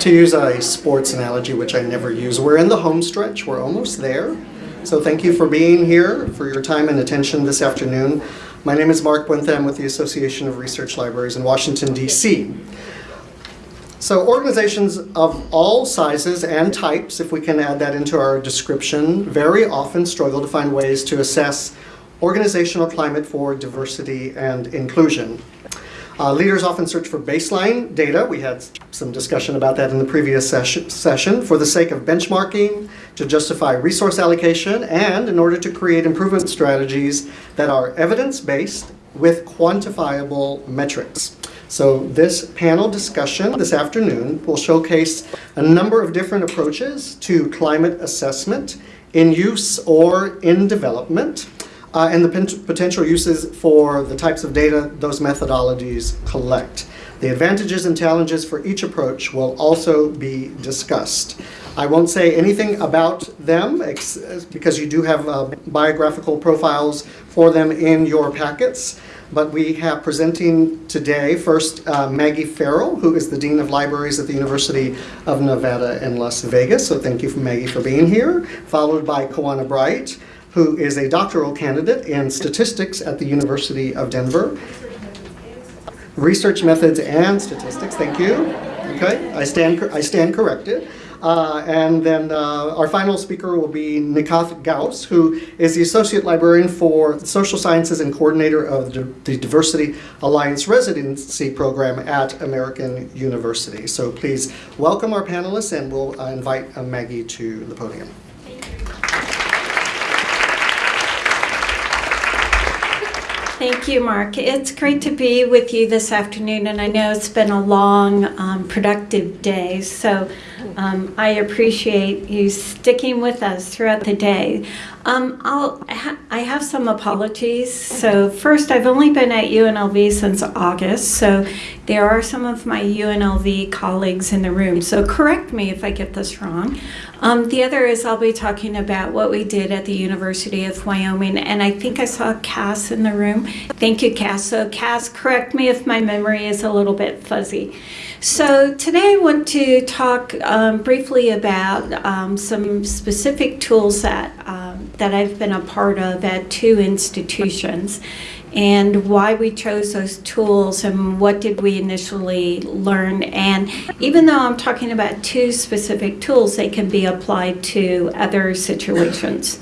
to use a sports analogy, which I never use, we're in the home stretch. We're almost there. So thank you for being here, for your time and attention this afternoon. My name is Mark Wentham with the Association of Research Libraries in Washington, D.C. So organizations of all sizes and types, if we can add that into our description, very often struggle to find ways to assess organizational climate for diversity and inclusion. Uh, leaders often search for baseline data. We had some discussion about that in the previous session, session for the sake of benchmarking, to justify resource allocation, and in order to create improvement strategies that are evidence-based with quantifiable metrics. So this panel discussion this afternoon will showcase a number of different approaches to climate assessment in use or in development uh, and the potential uses for the types of data those methodologies collect. The advantages and challenges for each approach will also be discussed. I won't say anything about them because you do have uh, biographical profiles for them in your packets. But we have presenting today first uh, Maggie Farrell, who is the Dean of Libraries at the University of Nevada in Las Vegas. So thank you, Maggie, for being here. Followed by Kawanna Bright, who is a doctoral candidate in statistics at the University of Denver. Research methods and statistics, thank you. Okay, I stand, I stand corrected. Uh, and then uh, our final speaker will be Nikhat Ghouse, who is the Associate Librarian for Social Sciences and Coordinator of the Diversity Alliance Residency Program at American University. So please welcome our panelists and we'll uh, invite uh, Maggie to the podium. Thank you, Mark. It's great to be with you this afternoon, and I know it's been a long, um, productive day, so um, I appreciate you sticking with us throughout the day. Um, I'll ha I have some apologies. So first, I've only been at UNLV since August, so there are some of my UNLV colleagues in the room. So correct me if I get this wrong. Um, the other is I'll be talking about what we did at the University of Wyoming, and I think I saw Cass in the room. Thank you, Cass. So Cass, correct me if my memory is a little bit fuzzy. So today I want to talk um, briefly about um, some specific tools that, um, that I've been a part of at two institutions and why we chose those tools and what did we initially learn. And even though I'm talking about two specific tools, they can be applied to other situations.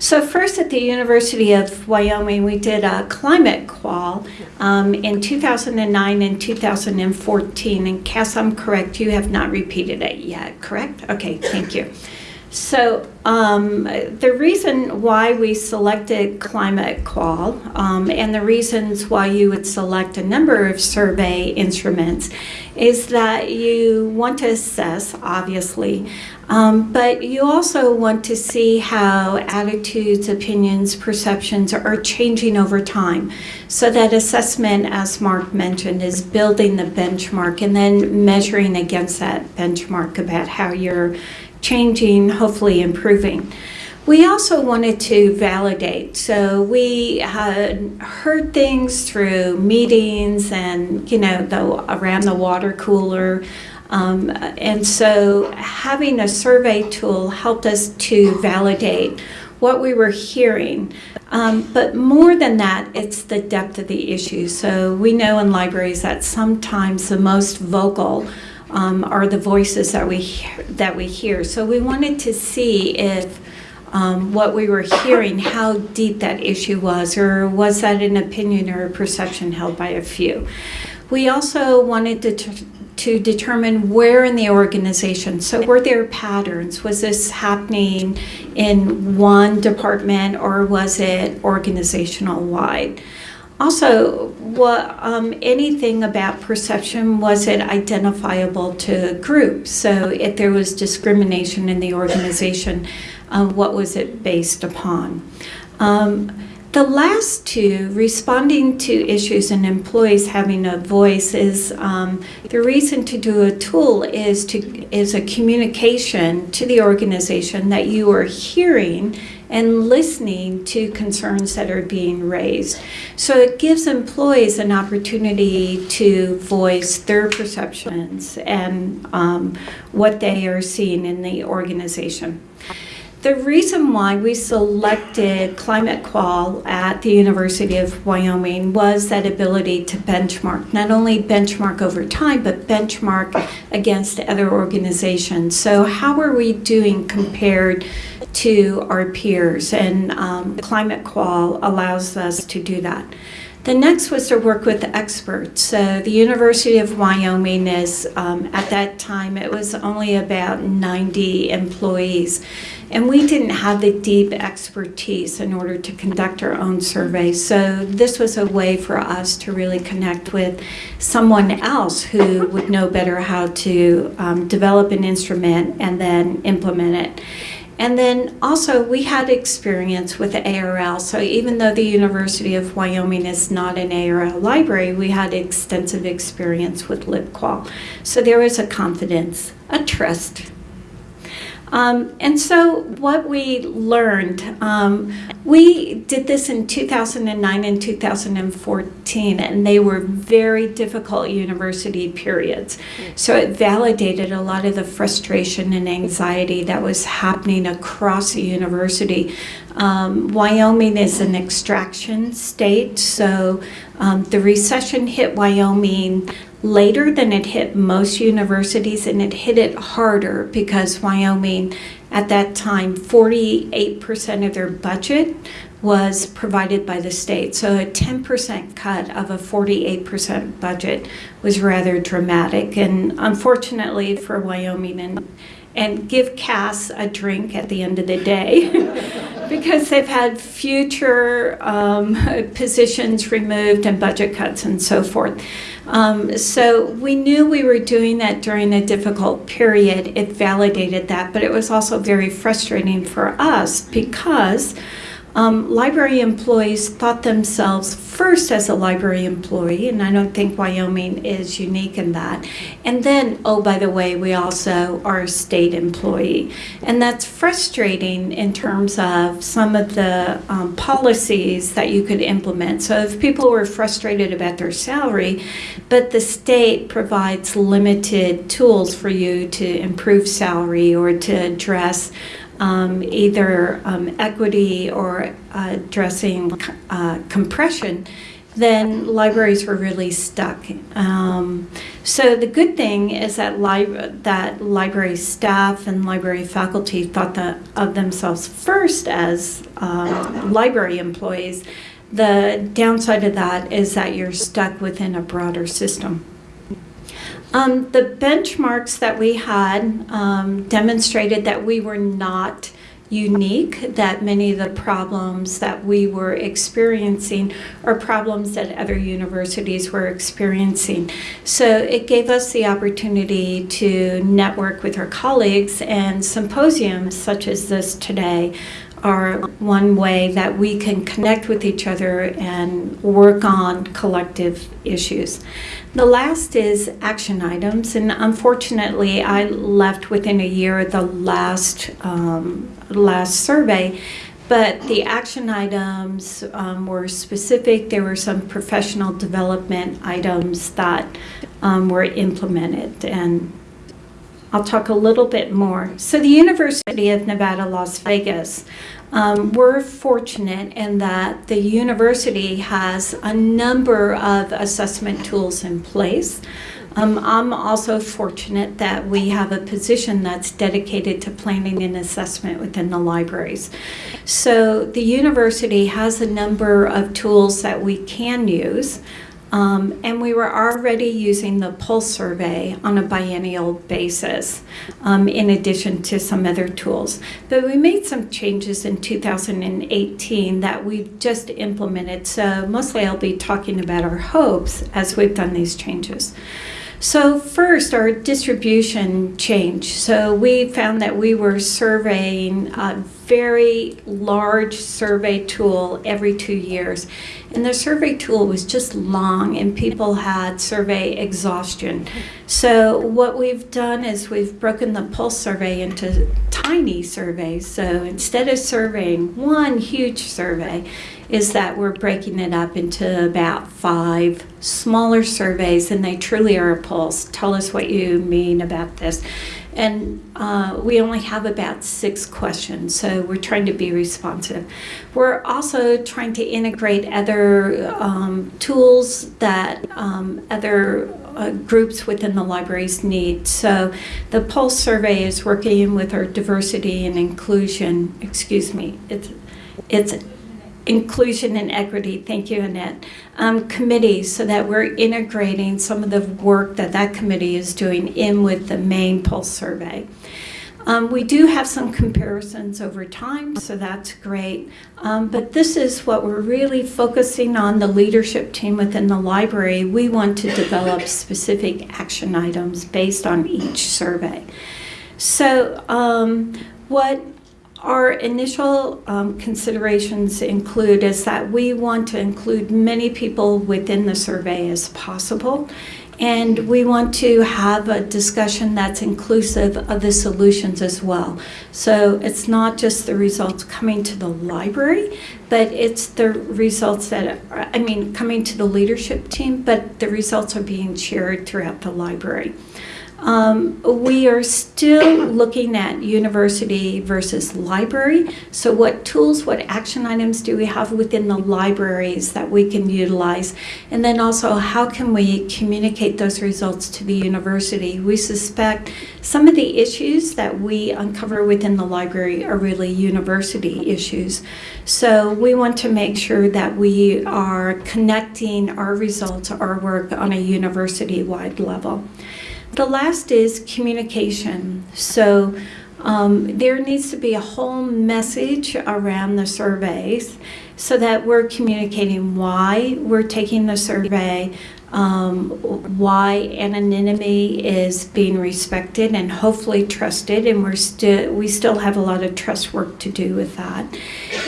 So first at the University of Wyoming, we did a climate qual um, in 2009 and 2014. And Cass, I'm correct, you have not repeated it yet, correct? Okay, thank you. So um, the reason why we selected Climate Qual um, and the reasons why you would select a number of survey instruments is that you want to assess, obviously, um, but you also want to see how attitudes, opinions, perceptions are changing over time. So that assessment, as Mark mentioned, is building the benchmark and then measuring against that benchmark about how you're changing, hopefully improving. We also wanted to validate. So we had heard things through meetings and, you know, the, around the water cooler. Um, and so having a survey tool helped us to validate what we were hearing. Um, but more than that, it's the depth of the issue. So we know in libraries that sometimes the most vocal um, are the voices that we that we hear. So we wanted to see if um, what we were hearing, how deep that issue was, or was that an opinion or a perception held by a few. We also wanted to, to determine where in the organization, so were there patterns? Was this happening in one department or was it organizational wide? Also, what, um, anything about perception, was it identifiable to groups? So if there was discrimination in the organization, uh, what was it based upon? Um, The last two, responding to issues and employees having a voice, is um, the reason to do a tool is to is a communication to the organization that you are hearing and listening to concerns that are being raised. So it gives employees an opportunity to voice their perceptions and um, what they are seeing in the organization. The reason why we selected Climate Qual at the University of Wyoming was that ability to benchmark, not only benchmark over time, but benchmark against other organizations. So, how are we doing compared to our peers? And um, Climate Qual allows us to do that. The next was to work with the experts. So the University of Wyoming is, um, at that time, it was only about 90 employees. And we didn't have the deep expertise in order to conduct our own survey. So this was a way for us to really connect with someone else who would know better how to um, develop an instrument and then implement it. And then also, we had experience with ARL. So, even though the University of Wyoming is not an ARL library, we had extensive experience with LibQual. So, there was a confidence, a trust um, and so, what we learned, um, we did this in 2009 and 2014, and they were very difficult university periods. So, it validated a lot of the frustration and anxiety that was happening across the university. Um, Wyoming is an extraction state, so um, the recession hit Wyoming later than it hit most universities, and it hit it harder because Wyoming, at that time, 48% of their budget was provided by the state. So a 10% cut of a 48% budget was rather dramatic. And unfortunately for Wyoming, and, and give Cass a drink at the end of the day. because they've had future um, positions removed and budget cuts and so forth. Um, so we knew we were doing that during a difficult period. It validated that, but it was also very frustrating for us because um, library employees thought themselves first as a library employee, and I don't think Wyoming is unique in that. And then, oh, by the way, we also are a state employee. And that's frustrating in terms of some of the um, policies that you could implement. So if people were frustrated about their salary, but the state provides limited tools for you to improve salary or to address um, either um, equity or uh, addressing uh, compression, then libraries were really stuck. Um, so the good thing is that, li- that library staff and library faculty thought of themselves first as um, library employees. The downside of that is that you're stuck within a broader system. Um, the benchmarks that we had um, demonstrated that we were not unique, that many of the problems that we were experiencing are problems that other universities were experiencing. So it gave us the opportunity to network with our colleagues, and symposiums such as this today are one way that we can connect with each other and work on collective issues. The last is action items, and unfortunately, I left within a year the last um, last survey. But the action items um, were specific. There were some professional development items that um, were implemented, and I'll talk a little bit more. So, the University of Nevada, Las Vegas, um, we're fortunate in that the university has a number of assessment tools in place. Um, I'm also fortunate that we have a position that's dedicated to planning and assessment within the libraries. So the university has a number of tools that we can use. Um, and we were already using the pulse survey on a biennial basis, um, in addition to some other tools. But we made some changes in 2018 that we've just implemented. So mostly I'll be talking about our hopes as we've done these changes. So, first, our distribution change. So, we found that we were surveying uh, very large survey tool every two years. And the survey tool was just long and people had survey exhaustion. So what we've done is we've broken the pulse survey into tiny surveys. So instead of surveying one huge survey, is that we're breaking it up into about five smaller surveys and they truly are a pulse. Tell us what you mean about this. And uh, we only have about six questions, so we're trying to be responsive. We're also trying to integrate other um, tools that um, other uh, groups within the libraries need. So the Pulse survey is working with our diversity and inclusion, excuse me, it's, it's inclusion and equity, thank you Annette, um, committees so that we're integrating some of the work that that committee is doing in with the main Pulse survey. Um, we do have some comparisons over time, so that's great. Um, but this is what we're really focusing on the leadership team within the library. We want to develop specific action items based on each survey. So um, what our initial um, considerations include is that we want to include many people within the survey as possible. And we want to have a discussion that's inclusive of the solutions as well. So it's not just the results coming to the library, but it's the results that, are, I mean, coming to the leadership team, but the results are being shared throughout the library. Um, we are still looking at university versus library. So what tools, what action items do we have within the libraries that we can utilize? And then also how can we communicate those results to the university? We suspect some of the issues that we uncover within the library are really university issues. So we want to make sure that we are connecting our results, our work on a university-wide level. The last is communication. So um, there needs to be a whole message around the surveys so that we're communicating why we're taking the survey, um, why anonymity is being respected and hopefully trusted, and we're still we still have a lot of trust work to do with that.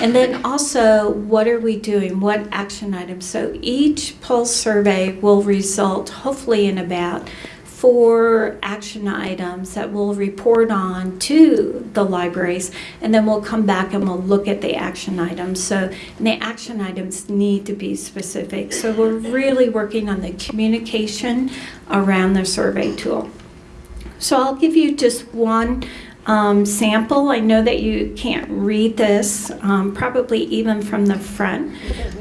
And then also, what are we doing? What action items? So each pulse survey will result hopefully in about four action items that we'll report on to the libraries and then we'll come back and we'll look at the action items so the action items need to be specific so we're really working on the communication around the survey tool so I'll give you just one um, sample. I know that you can't read this, um, probably even from the front.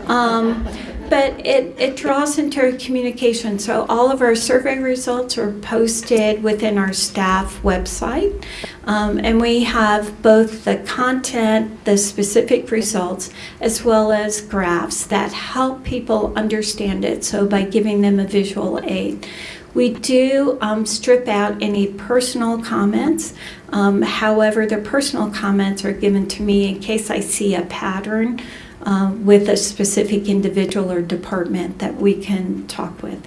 Um, but it, it draws into communication. So all of our survey results are posted within our staff website. Um, and we have both the content, the specific results, as well as graphs that help people understand it. So by giving them a visual aid. We do um, strip out any personal comments. Um, however, the personal comments are given to me in case I see a pattern uh, with a specific individual or department that we can talk with.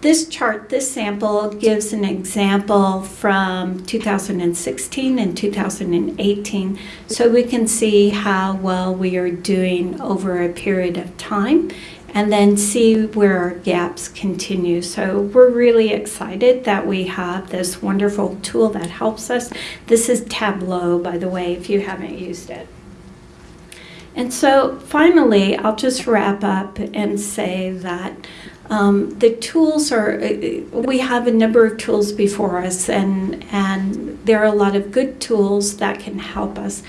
This chart, this sample, gives an example from 2016 and 2018, so we can see how well we are doing over a period of time and then see where our gaps continue. So we're really excited that we have this wonderful tool that helps us. This is Tableau, by the way, if you haven't used it. And so finally, I'll just wrap up and say that um, the tools are, uh, we have a number of tools before us and, and there are a lot of good tools that can help us.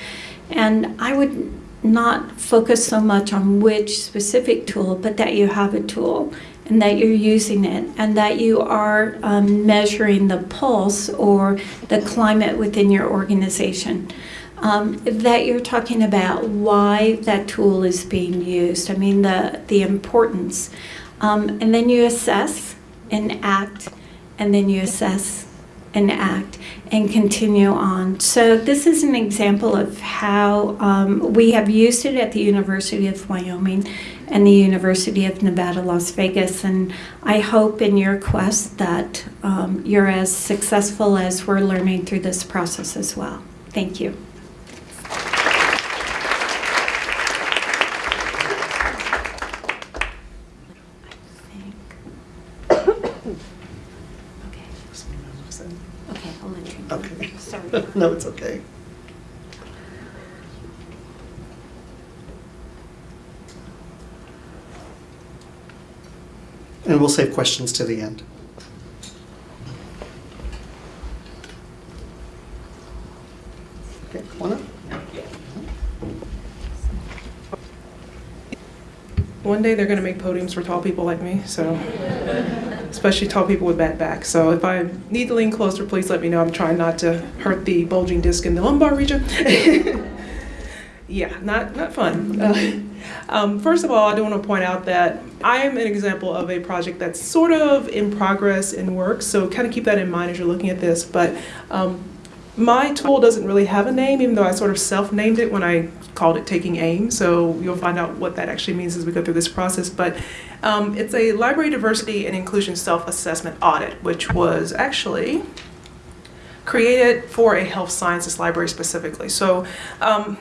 And I would not focus so much on which specific tool, but that you have a tool and that you're using it and that you are um, measuring the pulse or the climate within your organization um, that you're talking about why that tool is being used. I mean, the, the importance. Um, and then you assess and act, and then you assess and act and continue on. So this is an example of how um, we have used it at the University of Wyoming and the University of Nevada, Las Vegas. And I hope in your quest that um, you're as successful as we're learning through this process as well. Thank you. Okay, I'll let you. know. Okay. Sorry. No, it's okay. And we'll save questions to the end. Okay, up. One day they're going to make podiums for tall people like me, so especially tall people with bad back. So if I need to lean closer, please let me know. I'm trying not to hurt the bulging disc in the lumbar region. yeah, not not fun. Uh, um, first of all, I do want to point out that I am an example of a project that's sort of in progress in work. So kind of keep that in mind as you're looking at this. But um, my tool doesn't really have a name, even though I sort of self-named it when I called it Taking Aim. So you'll find out what that actually means as we go through this process. But um, it's a library diversity and inclusion self-assessment audit, which was actually created for a health sciences library specifically. So um,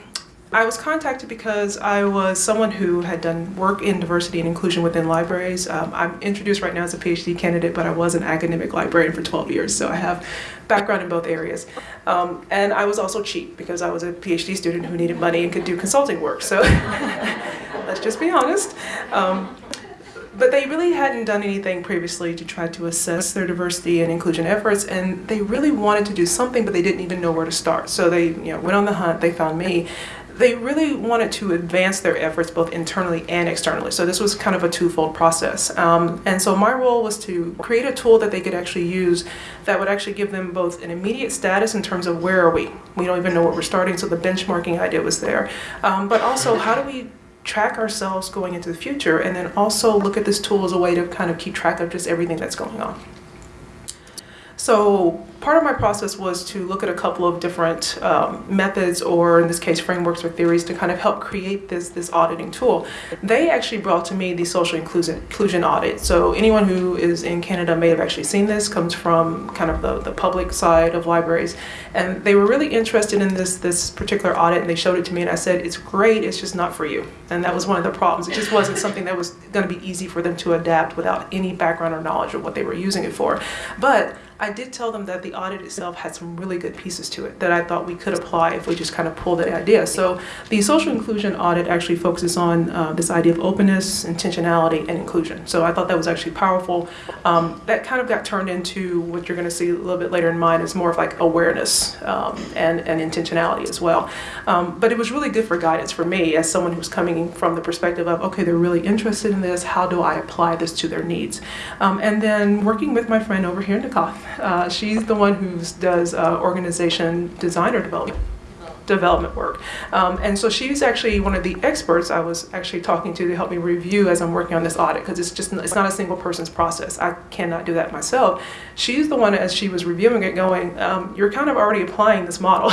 I was contacted because I was someone who had done work in diversity and inclusion within libraries. Um, I'm introduced right now as a PhD candidate, but I was an academic librarian for 12 years, so I have background in both areas. Um, and I was also cheap because I was a PhD student who needed money and could do consulting work. So let's just be honest. Um, but they really hadn't done anything previously to try to assess their diversity and inclusion efforts, and they really wanted to do something, but they didn't even know where to start. So they, you know, went on the hunt. They found me. They really wanted to advance their efforts both internally and externally. So this was kind of a twofold process. Um, and so my role was to create a tool that they could actually use that would actually give them both an immediate status in terms of where are we? We don't even know where we're starting, so the benchmarking idea was there. Um, but also, how do we track ourselves going into the future and then also look at this tool as a way to kind of keep track of just everything that's going on. So part of my process was to look at a couple of different um, methods or in this case frameworks or theories to kind of help create this this auditing tool. They actually brought to me the social inclusion, inclusion audit. So anyone who is in Canada may have actually seen this, comes from kind of the, the public side of libraries. And they were really interested in this this particular audit and they showed it to me and I said, it's great, it's just not for you. And that was one of the problems. It just wasn't something that was gonna be easy for them to adapt without any background or knowledge of what they were using it for. But I did tell them that the audit itself had some really good pieces to it that I thought we could apply if we just kind of pulled the idea. So the social inclusion audit actually focuses on uh, this idea of openness, intentionality, and inclusion. So I thought that was actually powerful. Um, that kind of got turned into what you're going to see a little bit later in mine is more of like awareness um, and, and intentionality as well. Um, but it was really good for guidance for me as someone who's coming from the perspective of, okay, they're really interested in this. How do I apply this to their needs? Um, and then working with my friend over here in Nikhat, uh, she's the one who does uh, organization designer development development work. Um, and so she's actually one of the experts I was actually talking to to help me review as I'm working on this audit because it's just it's not a single person's process. I cannot do that myself. She's the one as she was reviewing it going, um, you're kind of already applying this model.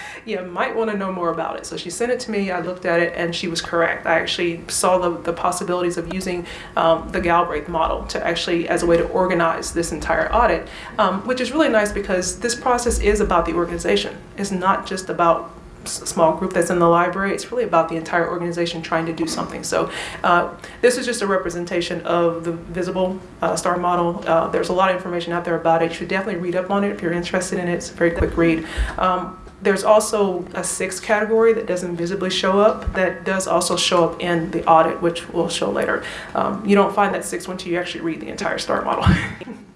you might want to know more about it. So she sent it to me, I looked at it and she was correct. I actually saw the, the possibilities of using um, the Galbraith model to actually as a way to organize this entire audit, um, which is really nice because this process is about the organization. It's not just about small group that's in the library. It's really about the entire organization trying to do something. So uh, this is just a representation of the visible uh, star model. Uh, there's a lot of information out there about it. You should definitely read up on it if you're interested in it. It's a very quick read. Um, there's also a sixth category that doesn't visibly show up that does also show up in the audit, which we'll show later. Um, you don't find that sixth one until you actually read the entire star model.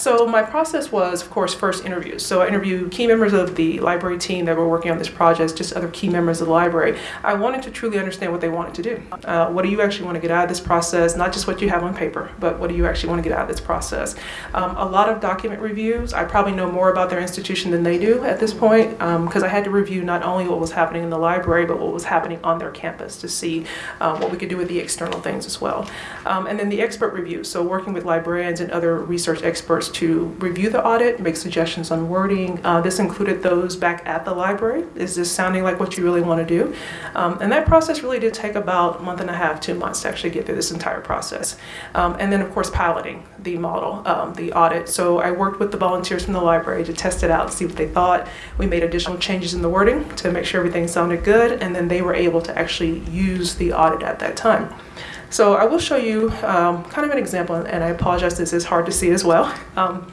So my process was, of course, first interviews. So I interviewed key members of the library team that were working on this project, just other key members of the library. I wanted to truly understand what they wanted to do. Uh, what do you actually want to get out of this process? Not just what you have on paper, but what do you actually want to get out of this process? Um, a lot of document reviews. I probably know more about their institution than they do at this point because um, I had to review not only what was happening in the library, but what was happening on their campus to see um, what we could do with the external things as well. Um, and then the expert reviews. So working with librarians and other research experts to review the audit, make suggestions on wording. Uh, this included those back at the library. Is this sounding like what you really want to do? Um, and that process really did take about a month and a half, two months to actually get through this entire process. Um, and then of course piloting the model, um, the audit. So I worked with the volunteers from the library to test it out, see what they thought. We made additional changes in the wording to make sure everything sounded good, and then they were able to actually use the audit at that time. So I will show you um, kind of an example, and I apologize, this is hard to see as well. Um,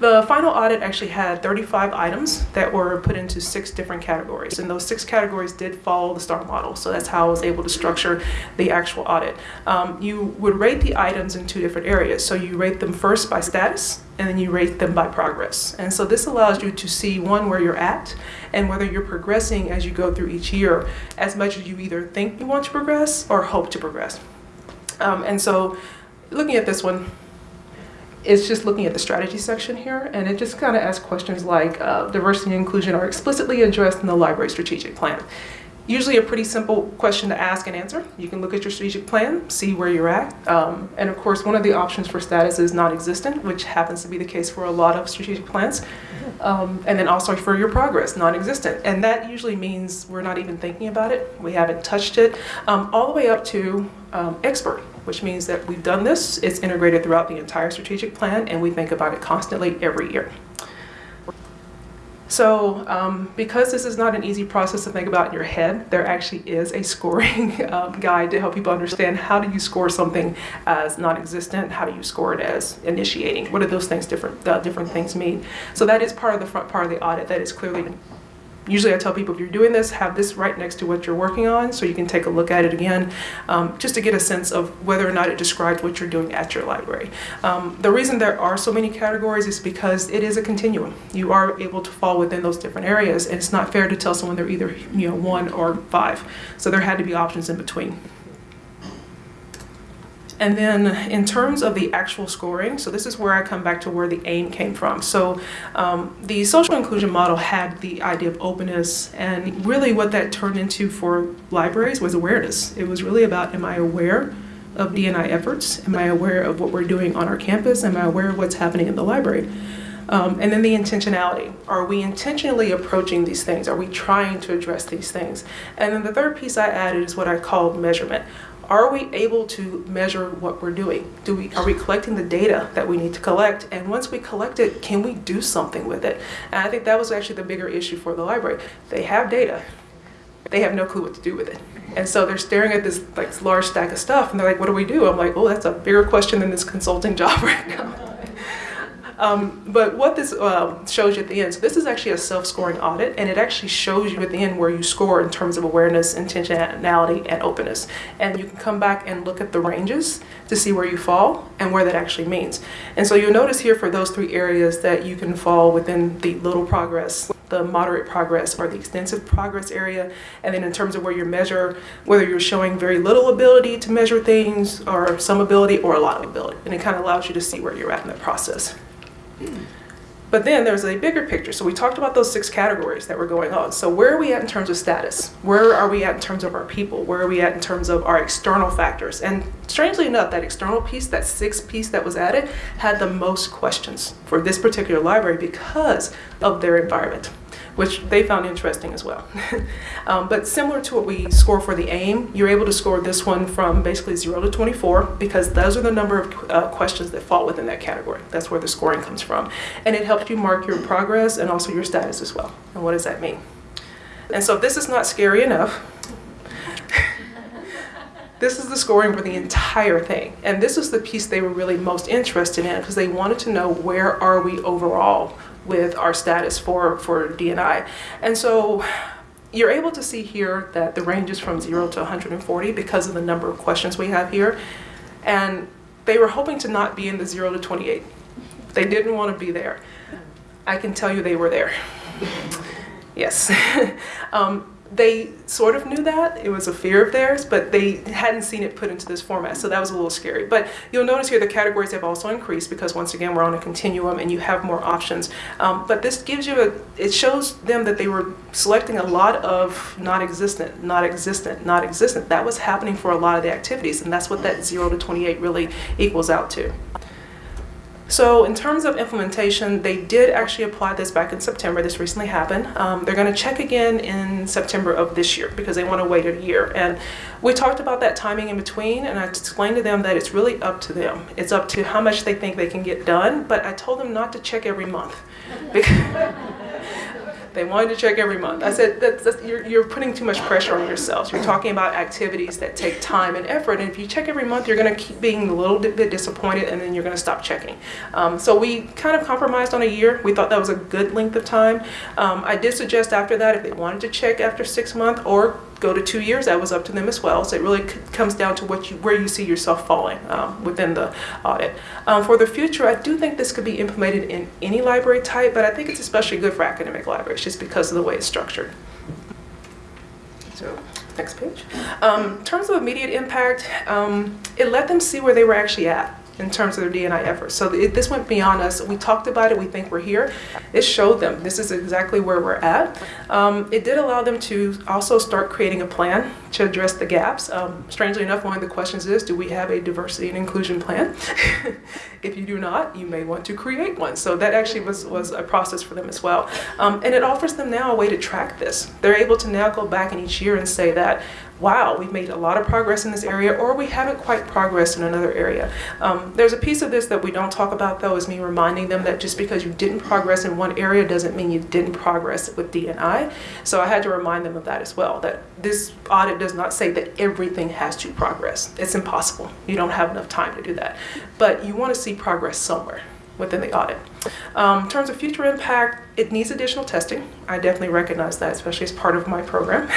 the final audit actually had 35 items that were put into six different categories, and those six categories did follow the STAR model, so that's how I was able to structure the actual audit. Um, you would rate the items in two different areas, so you rate them first by status, and then you rate them by progress. And so this allows you to see, one, where you're at, and whether you're progressing as you go through each year, as much as you either think you want to progress or hope to progress. Um, and so looking at this one, it's just looking at the strategy section here, and it just kind of asks questions like uh, diversity and inclusion are explicitly addressed in the library strategic plan. Usually a pretty simple question to ask and answer. You can look at your strategic plan, see where you're at. Um, and of course, one of the options for status is non-existent, which happens to be the case for a lot of strategic plans. Um, and then also for your progress, non-existent. And that usually means we're not even thinking about it. We haven't touched it. Um, all the way up to um, expert, which means that we've done this, it's integrated throughout the entire strategic plan, and we think about it constantly every year. So um, because this is not an easy process to think about in your head, there actually is a scoring um, guide to help people understand how do you score something as non-existent, how do you score it as initiating, what do those things different, uh, different things mean. So that is part of the front part of the audit that is clearly usually I tell people if you're doing this, have this right next to what you're working on so you can take a look at it again um, just to get a sense of whether or not it describes what you're doing at your library. Um, the reason there are so many categories is because it is a continuum. You are able to fall within those different areas and it's not fair to tell someone they're either you know one or five. So there had to be options in between. And then in terms of the actual scoring, so this is where I come back to where the aim came from. So um, the social inclusion model had the idea of openness and really what that turned into for libraries was awareness. It was really about am I aware of D&I efforts? Am I aware of what we're doing on our campus? Am I aware of what's happening in the library? Um, and then the intentionality. Are we intentionally approaching these things? Are we trying to address these things? And then the third piece I added is what I call measurement are we able to measure what we're doing? Do we, are we collecting the data that we need to collect? And once we collect it, can we do something with it? And I think that was actually the bigger issue for the library. They have data, they have no clue what to do with it. And so they're staring at this like large stack of stuff and they're like, what do we do? I'm like, oh, that's a bigger question than this consulting job right now. Um, but what this uh, shows you at the end, so this is actually a self-scoring audit, and it actually shows you at the end where you score in terms of awareness, intentionality, and openness. And you can come back and look at the ranges to see where you fall and where that actually means. And so you'll notice here for those three areas that you can fall within the little progress, the moderate progress, or the extensive progress area. And then in terms of where you measure, whether you're showing very little ability to measure things, or some ability, or a lot of ability. And it kind of allows you to see where you're at in that process. But then there's a bigger picture. So we talked about those six categories that were going on. So where are we at in terms of status? Where are we at in terms of our people? Where are we at in terms of our external factors? And strangely enough, that external piece, that sixth piece that was added, had the most questions for this particular library because of their environment which they found interesting as well. um, but similar to what we score for the AIM, you're able to score this one from basically 0 to 24 because those are the number of uh, questions that fall within that category. That's where the scoring comes from. And it helps you mark your progress and also your status as well. And what does that mean? And so if this is not scary enough, this is the scoring for the entire thing. And this is the piece they were really most interested in because they wanted to know where are we overall with our status for, for D&I. And so you're able to see here that the range is from 0 to 140 because of the number of questions we have here. And they were hoping to not be in the 0 to 28. They didn't want to be there. I can tell you they were there. yes. um, they sort of knew that. It was a fear of theirs, but they hadn't seen it put into this format, so that was a little scary. But you'll notice here the categories have also increased because once again, we're on a continuum and you have more options. Um, but this gives you a, it shows them that they were selecting a lot of non-existent, not existent, not existent. That was happening for a lot of the activities, and that's what that 0 to 28 really equals out to. So in terms of implementation, they did actually apply this back in September. This recently happened. Um, they're going to check again in September of this year because they want to wait a year. And we talked about that timing in between, and I explained to them that it's really up to them. It's up to how much they think they can get done, but I told them not to check every month. They wanted to check every month. I said, that's, that's, you're, you're putting too much pressure on yourselves. You're talking about activities that take time and effort, and if you check every month, you're going to keep being a little bit disappointed, and then you're going to stop checking. Um, so we kind of compromised on a year. We thought that was a good length of time. Um, I did suggest after that, if they wanted to check after six months or go to two years, that was up to them as well. So it really comes down to what you, where you see yourself falling um, within the audit. Um, for the future, I do think this could be implemented in any library type, but I think it's especially good for academic libraries just because of the way it's structured. So, next page. Um, in terms of immediate impact, um, it let them see where they were actually at in terms of their DNI efforts. So it, this went beyond us. We talked about it. We think we're here. It showed them this is exactly where we're at. Um, it did allow them to also start creating a plan to address the gaps. Um, strangely enough, one of the questions is, do we have a diversity and inclusion plan? if you do not, you may want to create one. So that actually was, was a process for them as well. Um, and it offers them now a way to track this. They're able to now go back in each year and say that, wow, we've made a lot of progress in this area, or we haven't quite progressed in another area. Um, there's a piece of this that we don't talk about, though, is me reminding them that just because you didn't progress in one area doesn't mean you didn't progress with DNI. So I had to remind them of that as well, that this audit does not say that everything has to progress. It's impossible. You don't have enough time to do that. But you want to see progress somewhere within the audit. Um, in terms of future impact, it needs additional testing. I definitely recognize that, especially as part of my program.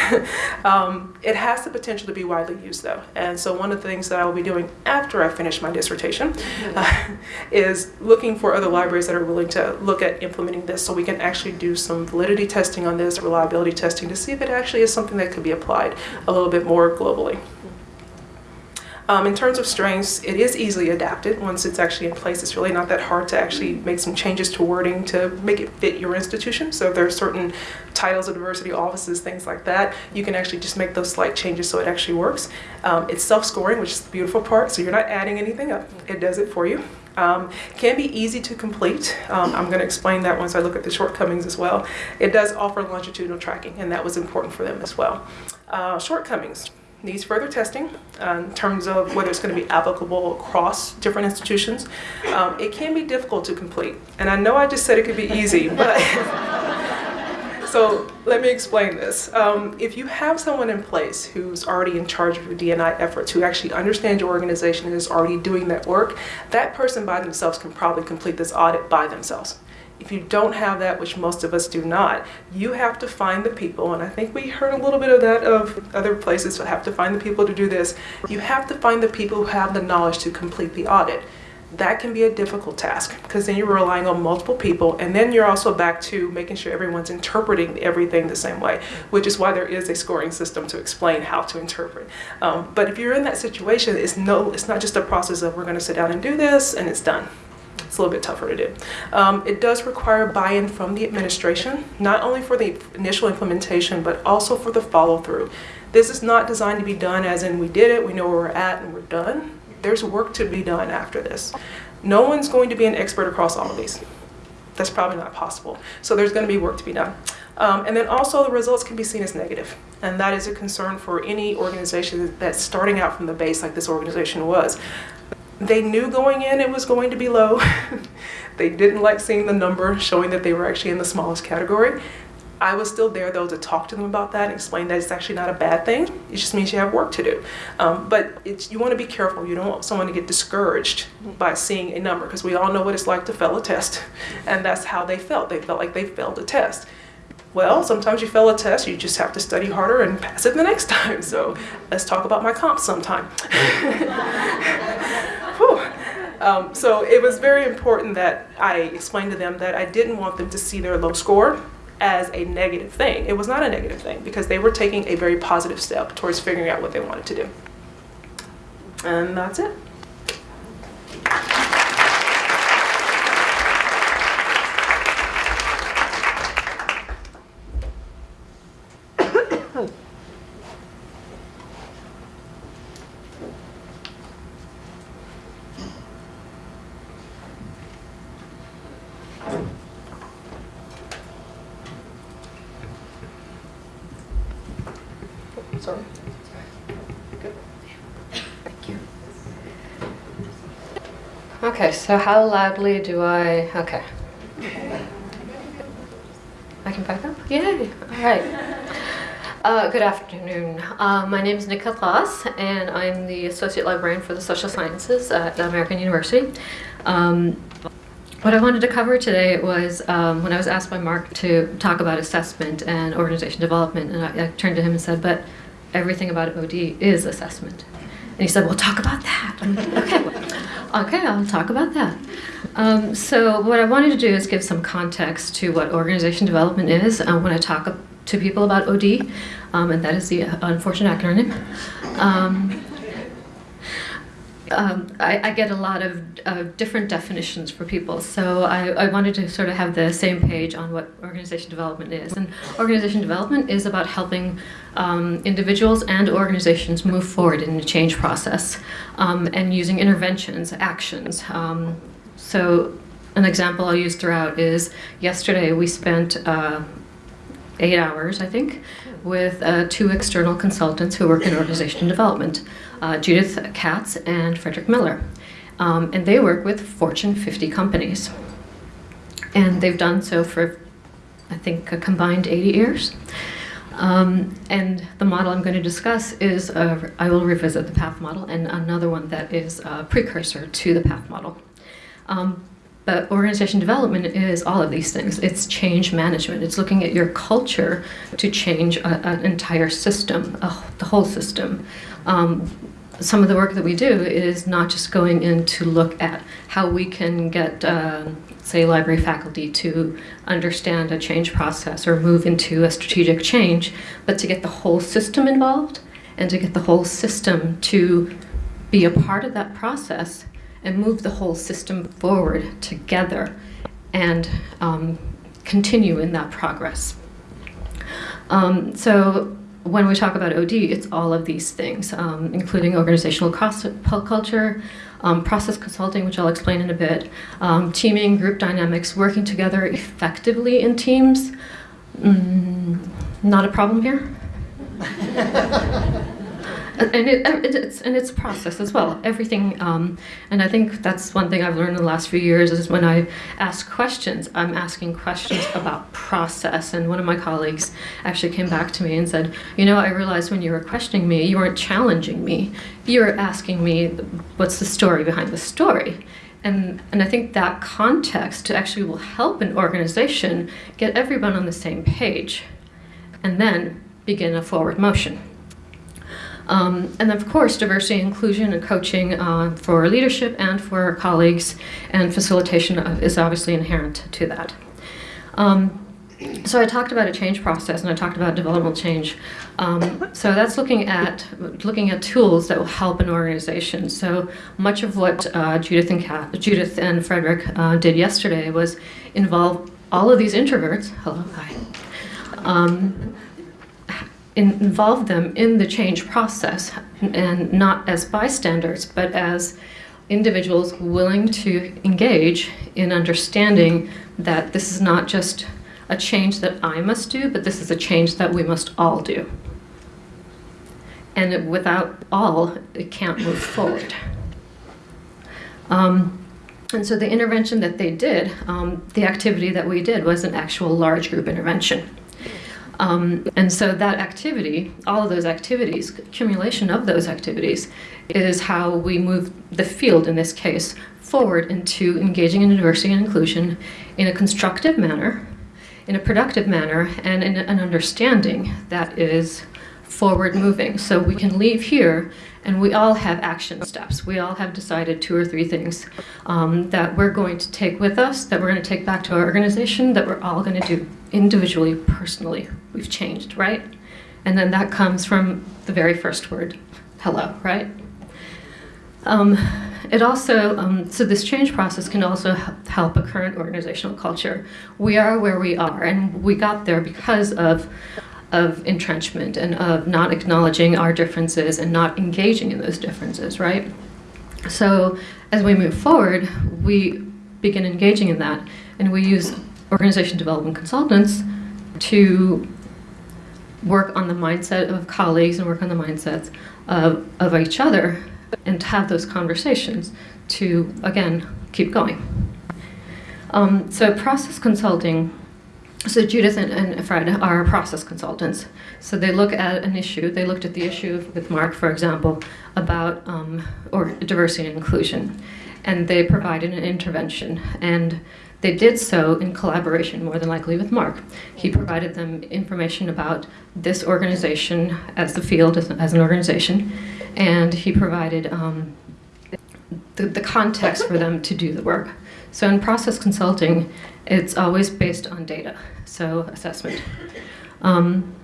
um, it has the potential to be widely used though. And so one of the things that I will be doing after I finish my dissertation uh, is looking for other libraries that are willing to look at implementing this so we can actually do some validity testing on this, reliability testing to see if it actually is something that could be applied a little bit more globally. Um, in terms of strengths, it is easily adapted once it's actually in place. It's really not that hard to actually make some changes to wording to make it fit your institution. So if there are certain titles of diversity offices, things like that, you can actually just make those slight changes so it actually works. Um, it's self-scoring, which is the beautiful part, so you're not adding anything up. It does it for you. Um, can be easy to complete. Um, I'm going to explain that once I look at the shortcomings as well. It does offer longitudinal tracking, and that was important for them as well. Uh, shortcomings needs further testing uh, in terms of whether it's going to be applicable across different institutions. Um, it can be difficult to complete, and I know I just said it could be easy, but so let me explain this. Um, if you have someone in place who's already in charge of your DNI efforts, who actually understands your organization and is already doing that work, that person by themselves can probably complete this audit by themselves. If you don't have that, which most of us do not, you have to find the people, and I think we heard a little bit of that of other places, so have to find the people to do this. You have to find the people who have the knowledge to complete the audit. That can be a difficult task because then you're relying on multiple people, and then you're also back to making sure everyone's interpreting everything the same way, which is why there is a scoring system to explain how to interpret. Um, but if you're in that situation, it's no, it's not just a process of we're going to sit down and do this and it's done. It's a little bit tougher to do. Um, it does require buy-in from the administration, not only for the initial implementation, but also for the follow-through. This is not designed to be done as in we did it, we know where we're at, and we're done. There's work to be done after this. No one's going to be an expert across all of these. That's probably not possible. So there's going to be work to be done. Um, and then also the results can be seen as negative. And that is a concern for any organization that's starting out from the base like this organization was. They knew going in it was going to be low. they didn't like seeing the number showing that they were actually in the smallest category. I was still there though to talk to them about that and explain that it's actually not a bad thing. It just means you have work to do. Um, but you want to be careful. You don't want someone to get discouraged by seeing a number because we all know what it's like to fail a test. And that's how they felt. They felt like they failed a test. Well, sometimes you fail a test, you just have to study harder and pass it the next time. So let's talk about my comps sometime. Um, so it was very important that I explained to them that I didn't want them to see their low score as a negative thing. It was not a negative thing because they were taking a very positive step towards figuring out what they wanted to do. And that's it. Sorry. Okay, so how loudly do I? Okay. I can back up? Yay! All right. Uh, good afternoon. Uh, my name is Nikhat Ghouse, and I'm the Associate Librarian for the Social Sciences at American University. Um, what I wanted to cover today was um, when I was asked by Mark to talk about assessment and organization development, and I, I turned to him and said, but everything about OD is assessment. And he said, well, talk about that. Like, okay, okay, I'll talk about that. Um, so what I wanted to do is give some context to what organization development is uh, when I talk to people about OD, um, and that is the unfortunate acronym. Um, um, I, I, get a lot of uh, different definitions for people, so I, I, wanted to sort of have the same page on what organization development is. And organization development is about helping um, individuals and organizations move forward in the change process um, and using interventions, actions. Um, so an example I'll use throughout is yesterday we spent uh, eight hours, I think, with uh, two external consultants who work in organization development, uh, Judith Katz and Frederick Miller. Um, and they work with Fortune 50 companies. And they've done so for, I think, a combined 80 years. Um, and the model I'm going to discuss is, I will revisit the PATH model and another one that is a precursor to the PATH model. Um, but organization development is all of these things. It's change management. It's looking at your culture to change a, an entire system, the whole system. Um, some of the work that we do is not just going in to look at how we can get, uh, say, library faculty to understand a change process or move into a strategic change, but to get the whole system involved and to get the whole system to be a part of that process and move the whole system forward together and um, continue in that progress. Um, so when we talk about OD, it's all of these things, um, including organizational culture, um, process consulting, which I'll explain in a bit, um, teaming, group dynamics, working together effectively in teams. Mm, not a problem here? and it, it's and it's a process as well. Everything, um, and I think that's one thing I've learned in the last few years is when I ask questions, I'm asking questions about process. And one of my colleagues actually came back to me and said, "You know, I realized when you were questioning me, you weren't challenging me. You were asking me what's the story behind the story." And, and I think that context actually will help an organization get everyone on the same page and then begin a forward motion. Um, and of course, diversity, inclusion, and coaching uh, for leadership and for colleagues and facilitation is obviously inherent to that. Um, so I talked about a change process and I talked about developmental change. Um, so that's looking at looking at tools that will help an organization. So much of what uh, Judith and Kat, Judith and Frederick uh, did yesterday was involve all of these introverts. Hello, hi. Um, involve them in the change process and not as bystanders, but as individuals willing to engage in understanding that this is not just a change that I must do, but this is a change that we must all do. And without all, it can't move forward. Um, and so the intervention that they did, um, the activity that we did was an actual large group intervention. Um, and so that activity, all of those activities, accumulation of those activities, is how we move the field, in this case, forward into engaging in diversity and inclusion in a constructive manner, in a productive manner, and in an understanding that is forward moving. So we can leave here and we all have action steps. We all have decided two or three things um, that we're going to take with us, that we're going to take back to our organization, that we're all going to do individually, personally. We've changed, right? And then that comes from the very first word, hello, right? Um, it also, um, so this change process can also help a current organizational culture. We are where we are, and we got there because of of entrenchment and of not acknowledging our differences and not engaging in those differences, right? So as we move forward, we begin engaging in that, and we use organization development consultants to work on the mindset of colleagues and work on the mindsets of, of each other and to have those conversations to, again, keep going. Um, so process consulting so Judith and, and Fred are process consultants. So they look at an issue. They looked at the issue with Mark, for example, about um, or diversity and inclusion, and they provided an intervention. And they did so in collaboration, more than likely, with Mark. He provided them information about this organization as the field, as, as an organization, and he provided um, the, the context for them to do the work. So in process consulting, it's always based on data, so assessment. Um,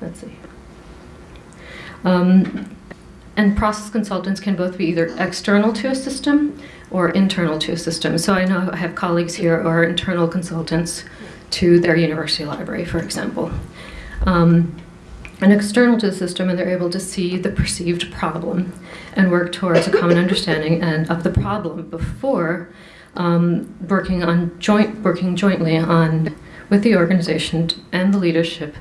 let's see. Um, and process consultants can both be either external to a system or internal to a system. So I know I have colleagues here who are internal consultants to their university library, for example. Um, and external to the system, and they're able to see the perceived problem and work towards a common understanding and of the problem before um, working on joint working jointly on with the organization and the leadership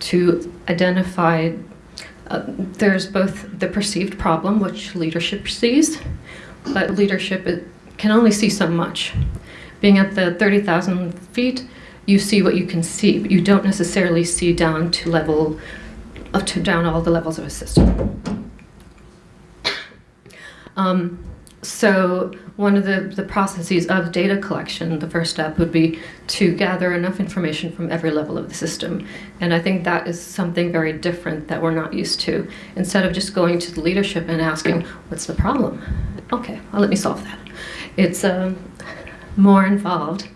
to identify. Uh, there's both the perceived problem, which leadership sees, but leadership it can only see so much. Being at the 30,000 feet, you see what you can see, but you don't necessarily see down to level, up to down all the levels of a system. Um, so one of the, the processes of data collection, the first step would be to gather enough information from every level of the system. And I think that is something very different that we're not used to. Instead of just going to the leadership and asking, what's the problem? Okay, well, let me solve that. It's um, more involved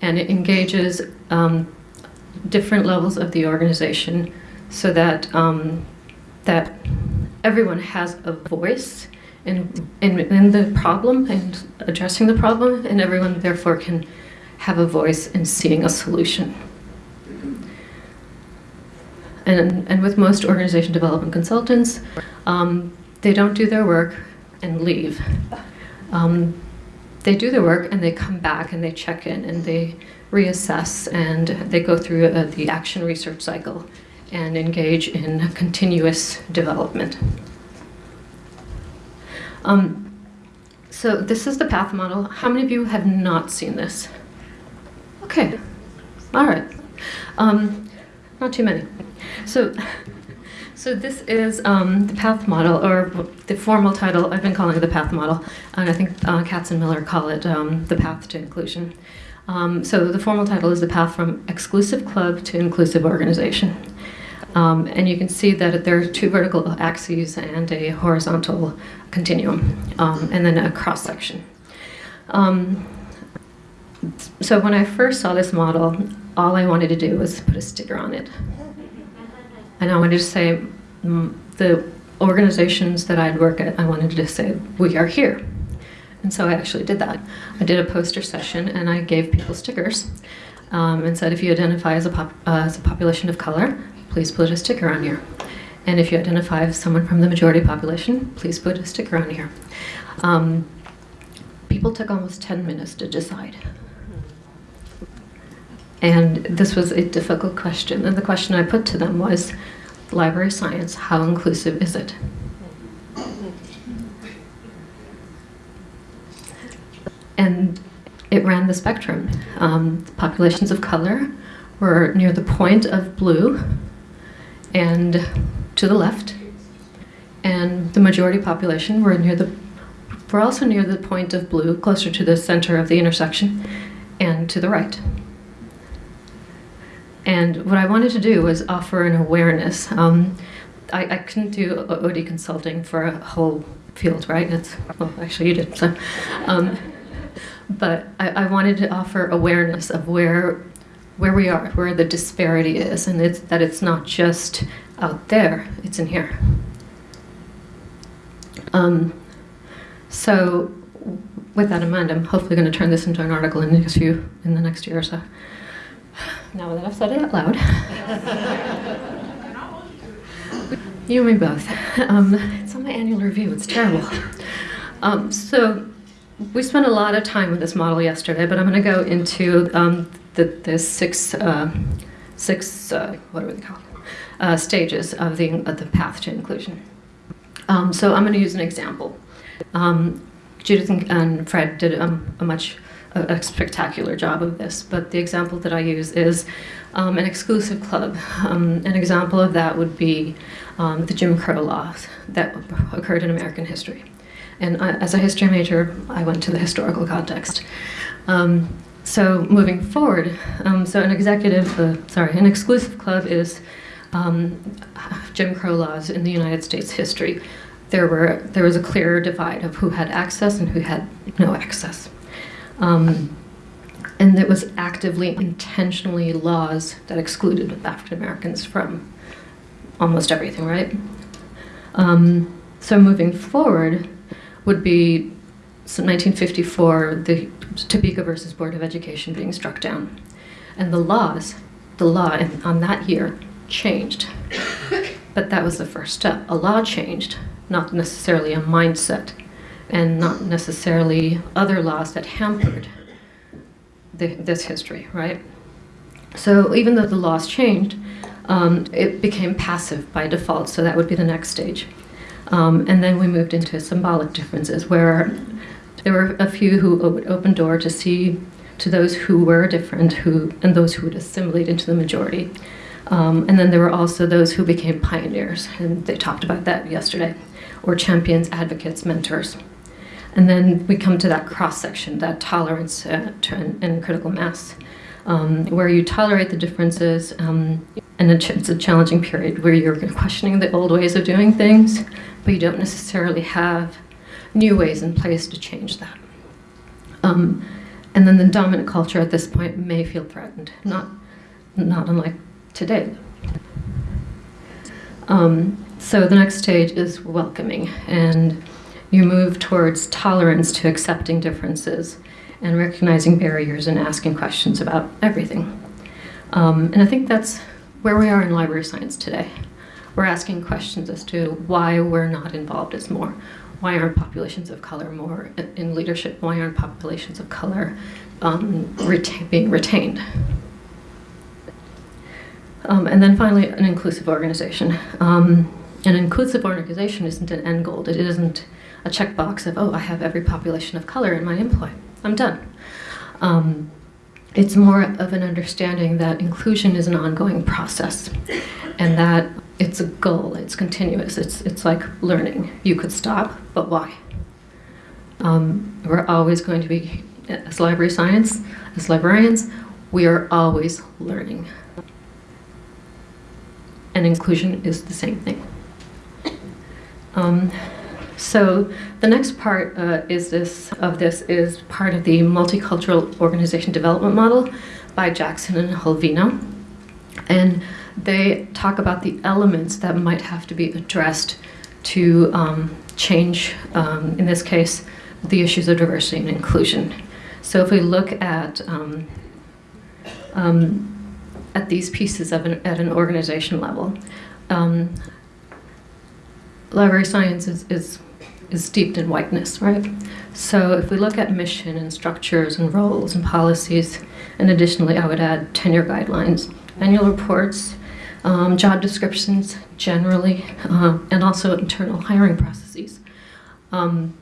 and it engages um, different levels of the organization so that, um, that everyone has a voice in, in, in the problem and addressing the problem, and everyone therefore can have a voice in seeing a solution. And, and with most organization development consultants, um, they don't do their work and leave. Um, they do their work and they come back and they check in and they reassess and they go through uh, the action research cycle and engage in continuous development. Um, so this is the path model. How many of you have not seen this? Okay, all right. Um, not too many. So, so this is um, the path model, or the formal title. I've been calling it the path model, and I think uh, Katz and Miller call it um, the path to inclusion. Um, so the formal title is the path from exclusive club to inclusive organization. Um, and you can see that there are two vertical axes and a horizontal continuum, um, and then a cross section. Um, so when I first saw this model, all I wanted to do was put a sticker on it. And I wanted to say, the organizations that I'd work at, I wanted to say, we are here. And so I actually did that. I did a poster session and I gave people stickers um, and said, if you identify as a, uh, as a population of color, please put a sticker on here. And if you identify as someone from the majority population, please put a sticker on here. Um, people took almost 10 minutes to decide. And this was a difficult question. And the question I put to them was, library science, how inclusive is it? And it ran the spectrum. Um, populations of color were near the point of blue, and to the left, and the majority population were near the were also near the point of blue, closer to the center of the intersection, and to the right. And what I wanted to do was offer an awareness. Um, I, I, couldn't do OD consulting for a whole field, right? It's, well, actually, you did. So, um, but I, I wanted to offer awareness of where where we are, where the disparity is, and it's that it's not just out there, it's in here. Um, so with that in mind, I'm hopefully going to turn this into an article in the next few, in the next year or so. Now that I've said it out loud. you and me both. Um, it's on my annual review, it's terrible. Um, so we spent a lot of time with this model yesterday, but I'm going to go into um, the, the six, uh, six uh, what are they called? Uh, stages of the, of the path to inclusion. Um, so I'm going to use an example. Um, Judith and Fred did um, a much a, a spectacular job of this, but the example that I use is um, an exclusive club. Um, an example of that would be um, the Jim Crow laws that occurred in American history. And I, as a history major, I went to the historical context. Um, so moving forward, um, so an executive, uh, sorry, an exclusive club is um, Jim Crow laws in the United States history. There were there was a clear divide of who had access and who had no access, um, and it was actively, intentionally laws that excluded African Americans from almost everything, right? Um, so moving forward would be so 1954, the Topeka versus Board of Education being struck down. And the laws, the law on that year changed. But that was the first step. A law changed, not necessarily a mindset, and not necessarily other laws that hampered the, this history, right? So even though the laws changed, um, it became passive by default, so that would be the next stage. Um, and then we moved into symbolic differences, where there were a few who would open door to see to those who were different, who and those who would assimilate into the majority. Um, and then there were also those who became pioneers, and they talked about that yesterday, or champions, advocates, mentors. And then we come to that cross section, that tolerance uh, and, critical mass, um, where you tolerate the differences, um, and it's a challenging period where you're questioning the old ways of doing things, but you don't necessarily have new ways in place to change that. Um, and then the dominant culture at this point may feel threatened, not, not unlike today. Um, so the next stage is welcoming, and you move towards tolerance to accepting differences and recognizing barriers and asking questions about everything. Um, and I think that's where we are in library science today. We're asking questions as to why we're not involved as more, why aren't populations of color more in leadership? Why aren't populations of color um, being retained? Um, and then finally, an inclusive organization. Um, an inclusive organization isn't an end goal. It isn't a checkbox of, oh, I have every population of color in my employ. I'm done. Um, it's more of an understanding that inclusion is an ongoing process and that it's a goal, it's continuous, it's, it's like learning. You could stop, but why? Um, we're always going to be, as library science, as librarians, we are always learning. And inclusion is the same thing. Um, so the next part uh, is this of this is part of the multicultural organization development model by Jackson and Holvino. And they talk about the elements that might have to be addressed to um, change, um, in this case, the issues of diversity and inclusion. So if we look at um, um at these pieces an, at an organization level, um, library science is, is is steeped in whiteness, right? So if we look at mission and structures and roles and policies, and additionally, I would add tenure guidelines, annual reports, um, job descriptions generally, uh, and also internal hiring processes. Um,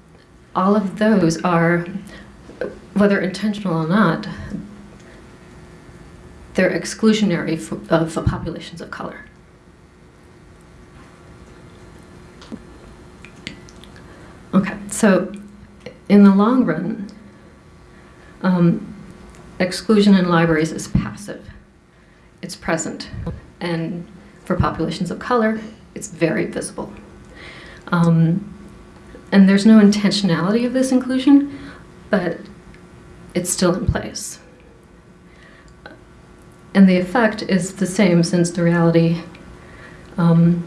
all of those are, whether intentional or not, they're exclusionary for, uh, for populations of color. Okay, so in the long run, um, exclusion in libraries is passive. It's present. And for populations of color, it's very visible. Um, and there's no intentionality of this inclusion, but it's still in place. And the effect is the same since the reality um,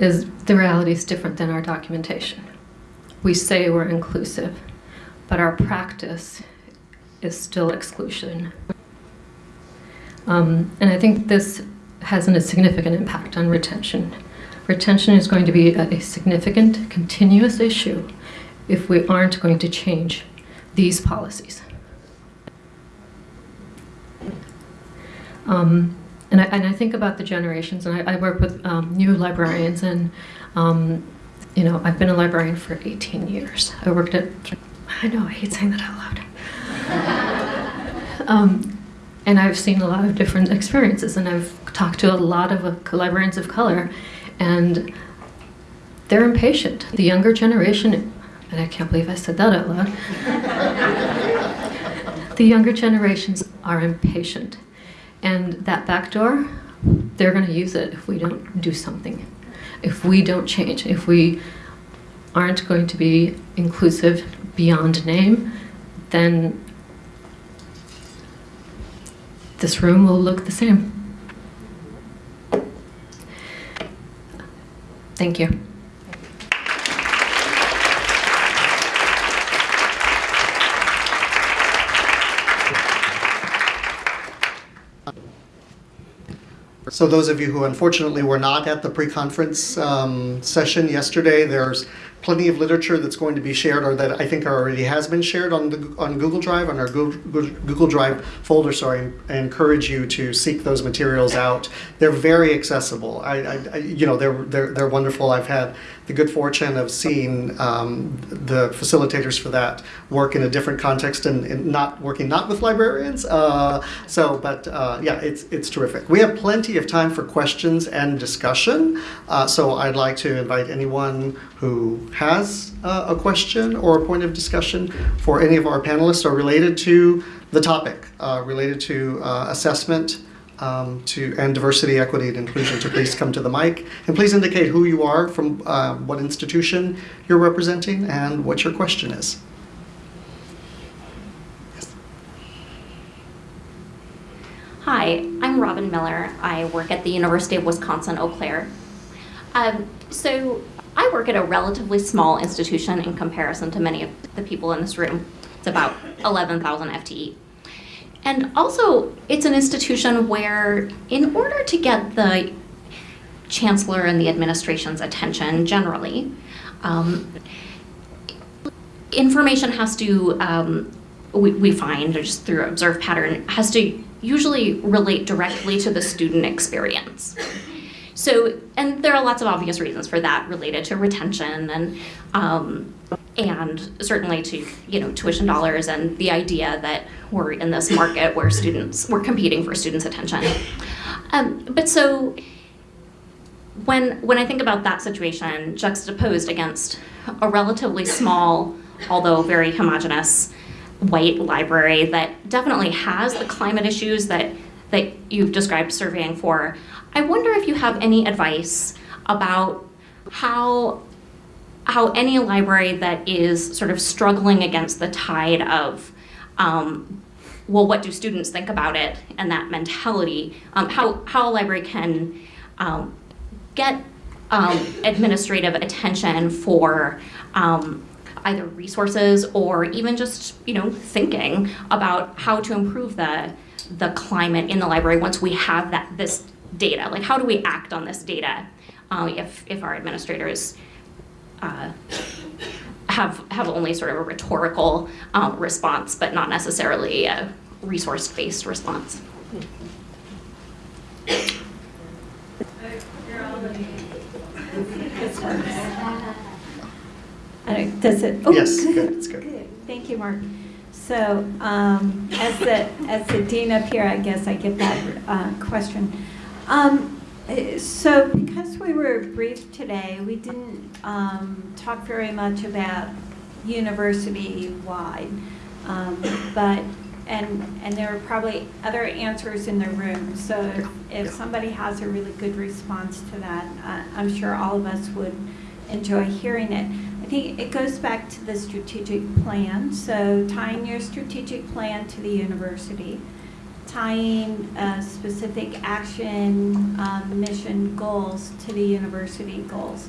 is the reality is different than our documentation. We say we're inclusive, but our practice is still exclusion. Um, and I think this has a significant impact on retention. Retention is going to be a, significant, continuous issue if we aren't going to change these policies. Um, and I, and I think about the generations, and I, I work with um, new librarians, and um, you know, I've been a librarian for 18 years. I worked at I know, I hate saying that out loud. um, and I've seen a lot of different experiences, and I've talked to a lot of uh, librarians of color, and they're impatient. The younger generation, and I can't believe I said that out loud. the younger generations are impatient. And that back door, they're going to use it if we don't do something. If we don't change, if we aren't going to be inclusive beyond name, then this room will look the same. Thank you. So those of you who unfortunately were not at the pre-conference um, session yesterday, there's plenty of literature that's going to be shared or that I think already has been shared on the on Google Drive on our Google, Google Drive folder. Sorry, I encourage you to seek those materials out. They're very accessible. I, I, I you know they're they're they're wonderful. I've had the good fortune of seeing um, the facilitators for that work in a different context and, and not working not with librarians. Uh, so, but uh, yeah, it's it's terrific. We have plenty of time for questions and discussion. Uh, so I'd like to invite anyone who has uh, a question or a point of discussion for any of our panelists or related to the topic, uh, related to uh, assessment um, to and diversity, equity, and inclusion to please come to the mic and please indicate who you are, from uh, what institution you're representing, and what your question is. Hi, I'm Robin Miller. I work at the University of Wisconsin Eau Claire. Um, so I work at a relatively small institution in comparison to many of the people in this room. It's about 11,000 FTE. And also, it's an institution where, in order to get the chancellor and the administration's attention generally, um, information has to, um, we, we find, just through observed pattern, has to usually relate directly to the student experience. So, and there are lots of obvious reasons for that related to retention and um, and certainly to you know tuition dollars and the idea that we're in this market where students we're competing for students' attention. Um, but so when when I think about that situation juxtaposed against a relatively small, although very homogenous, white library that definitely has the climate issues that that you've described surveying for, I wonder if you have any advice about how how any library that is sort of struggling against the tide of um, well, what do students think about it and that mentality, um, how, how a library can um, get um, administrative attention for um, either resources or even just, you know, thinking about how to improve the, the climate in the library once we have that, this data? Like, how do we act on this data uh, if, if our administrators uh, have, have only sort of a rhetorical um, response, but not necessarily a resource-based response? I don't- Does it? oh, Yes, good, it's good. Thank you, Mark. So um, as the, as the dean up here, I guess I get that uh, question. Um, So because we were brief today, we didn't um, talk very much about university-wide. Um, But, and, and there are probably other answers in the room. So if- if somebody has a really good response to that, uh, I'm sure all of us would enjoy hearing it. I think it goes back to the strategic plan. So tying your strategic plan to the university, tying uh, specific action, um, mission goals to the university goals.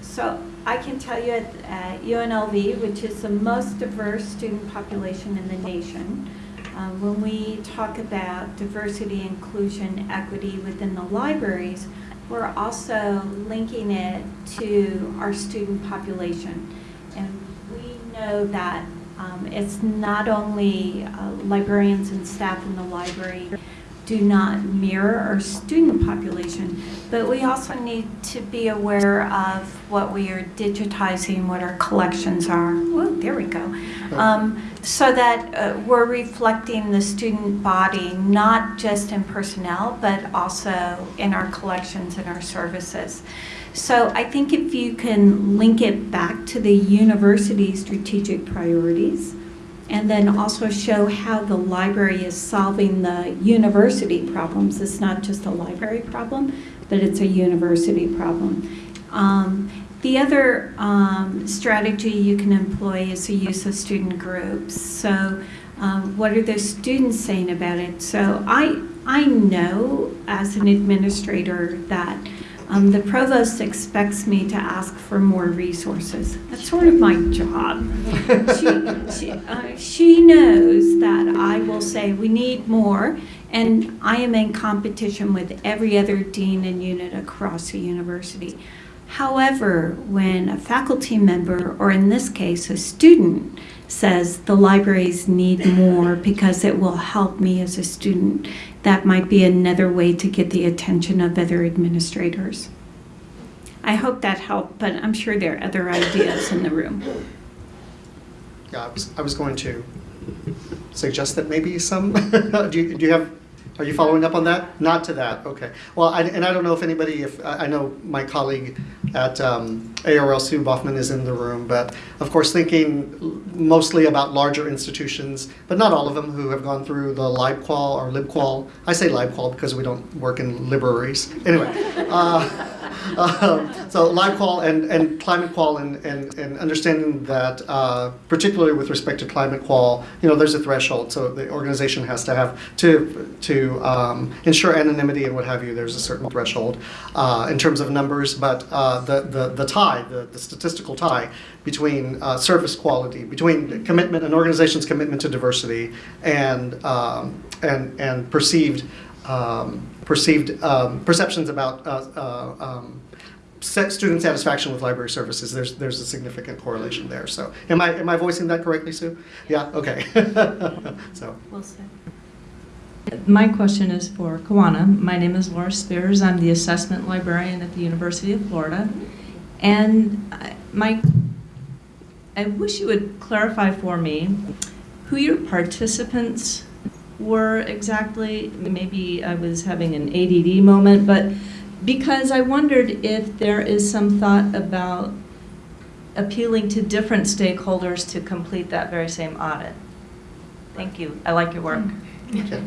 So I can tell you at, at UNLV, which is the most diverse student population in the nation, um, when we talk about diversity, inclusion, equity within the libraries, we're also linking it to our student population. And we know that um, it's not only uh, librarians and staff in the library, do not mirror our student population, but we also need to be aware of what we are digitizing, what our collections are. There we go. Um, so that uh, we're reflecting the student body, not just in personnel, but also in our collections and our services. So I think if you can link it back to the university strategic priorities, and then also show how the library is solving the university problems. It's not just a library problem, but it's a university problem. Um, the other um, strategy you can employ is the use of student groups. So, um, what are the students saying about it? So, I I know as an administrator that um, the provost expects me to ask for more resources. That's sort of my job. she, she, uh, she knows that I will say we need more, and I am in competition with every other dean and unit across the university. However, when a faculty member, or in this case, a student, says the libraries need more because it will help me as a student, that might be another way to get the attention of other administrators. I hope that helped, but I'm sure there are other ideas in the room. Yeah, I was, I was going to suggest that maybe some, do you, do you have, are you following up on that? Not to that, okay. Well, I, and I don't know if anybody, if, I know my colleague at um, ARL, Sue Baughman, is in the room, but of course, thinking mostly about larger institutions, but not all of them who have gone through the LibQual or LibQual. I say LibQual because we don't work in libraries. Anyway, uh, um, so LibQual and, and Climate Qual and, and, and understanding that, uh, particularly with respect to Climate Qual, you know, there's a threshold. So the organization has to have, to, to um, ensure anonymity and what have you, there's a certain threshold uh, in terms of numbers. But uh, the, the, the tie, the, the statistical tie between uh, service quality, between commitment, an organization's commitment to diversity and, um, and, and perceived um, perceived um, perceptions about uh, uh, um, student satisfaction with library services. There's there's a significant correlation there. So am I am I voicing that correctly, Sue? Yeah. Okay. so We'll see. My question is for Kawanna. My name is Laura Spears. I'm the assessment librarian at the University of Florida. And I- my, I wish you would clarify for me who your participants were exactly. Maybe I was having an ADD moment, but because I wondered if there is some thought about appealing to different stakeholders to complete that very same audit. Thank you. I like your work. okay.